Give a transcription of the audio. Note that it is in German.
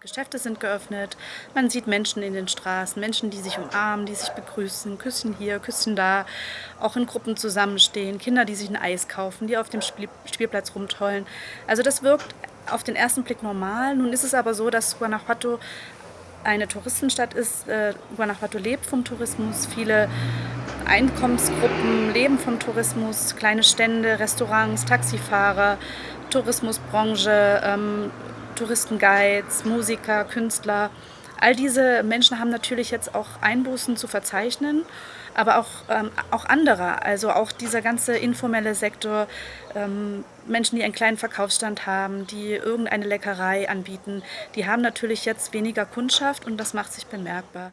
Geschäfte sind geöffnet, man sieht Menschen in den Straßen, Menschen, die sich umarmen, die sich begrüßen, Küsschen hier, Küsschen da, auch in Gruppen zusammenstehen, Kinder, die sich ein Eis kaufen, die auf dem Spiel Spielplatz rumtollen. Also das wirkt auf den ersten Blick normal. Nun ist es aber so, dass Guanajuato eine Touristenstadt ist. Äh, Guanajuato lebt vom Tourismus. Viele Einkommensgruppen leben vom Tourismus. Kleine Stände, Restaurants, Taxifahrer, Tourismusbranche, ähm, Touristenguides, Musiker, Künstler. All diese Menschen haben natürlich jetzt auch Einbußen zu verzeichnen, aber auch, ähm, auch andere, also auch dieser ganze informelle Sektor, ähm, Menschen, die einen kleinen Verkaufsstand haben, die irgendeine Leckerei anbieten, die haben natürlich jetzt weniger Kundschaft und das macht sich bemerkbar.